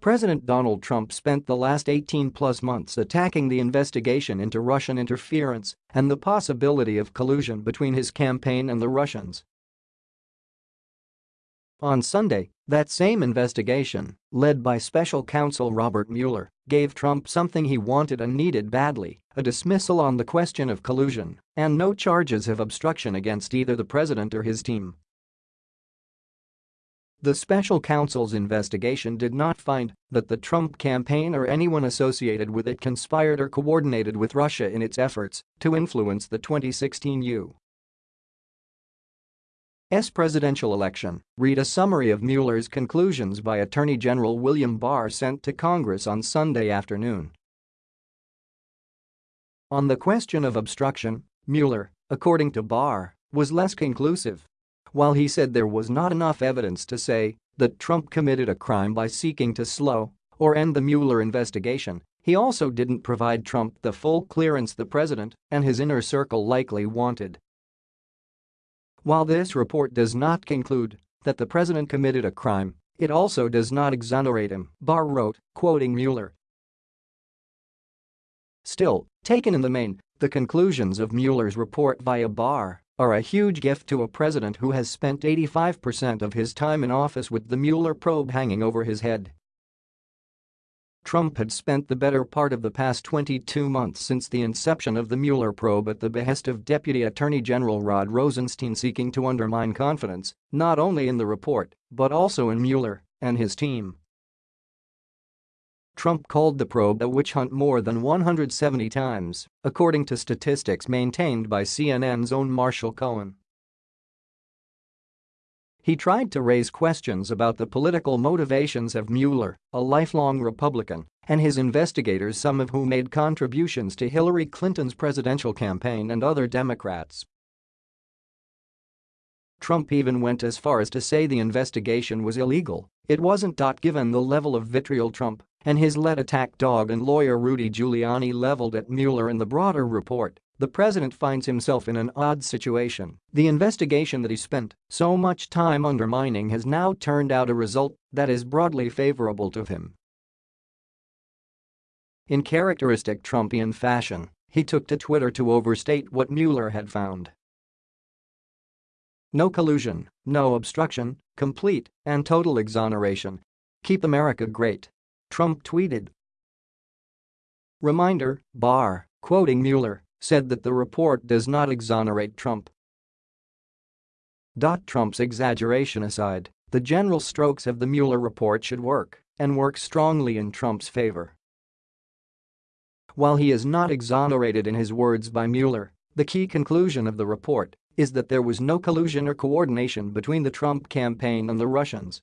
President Donald Trump spent the last 18-plus months attacking the investigation into Russian interference and the possibility of collusion between his campaign and the Russians. On Sunday, that same investigation, led by special counsel Robert Mueller, gave Trump something he wanted and needed badly, a dismissal on the question of collusion, and no charges of obstruction against either the president or his team. The special counsel's investigation did not find that the Trump campaign or anyone associated with it conspired or coordinated with Russia in its efforts to influence the 2016 U.S. presidential election. Read a summary of Mueller's conclusions by Attorney General William Barr sent to Congress on Sunday afternoon. On the question of obstruction, Mueller, according to Barr, was less conclusive while he said there was not enough evidence to say that Trump committed a crime by seeking to slow or end the Mueller investigation, he also didn't provide Trump the full clearance the president and his inner circle likely wanted. While this report does not conclude that the president committed a crime, it also does not exonerate him, Barr wrote, quoting Mueller. Still, taken in the main, the conclusions of Mueller's report via Barr are a huge gift to a president who has spent 85% of his time in office with the Mueller probe hanging over his head. Trump had spent the better part of the past 22 months since the inception of the Mueller probe at the behest of Deputy Attorney General Rod Rosenstein seeking to undermine confidence not only in the report but also in Mueller and his team. Trump called the probe a witch hunt more than 170 times, according to statistics maintained by CNN's own Marshall Cohen. He tried to raise questions about the political motivations of Mueller, a lifelong Republican, and his investigators some of whom made contributions to Hillary Clinton's presidential campaign and other Democrats. Trump even went as far as to say the investigation was illegal, it wasn't. Given the level of vitriol Trump and his lead attack dog and lawyer Rudy Giuliani leveled at Mueller in the broader report, the president finds himself in an odd situation. The investigation that he spent so much time undermining has now turned out a result that is broadly favorable to him. In characteristic Trumpian fashion, he took to Twitter to overstate what Mueller had found. No collusion, no obstruction, complete and total exoneration. Keep America great. Trump tweeted. Reminder, Barr, quoting Mueller, said that the report does not exonerate Trump. Trump's exaggeration aside, the general strokes of the Mueller report should work, and work strongly in Trump's favor. While he is not exonerated in his words by Mueller, the key conclusion of the report is that there was no collusion or coordination between the Trump campaign and the Russians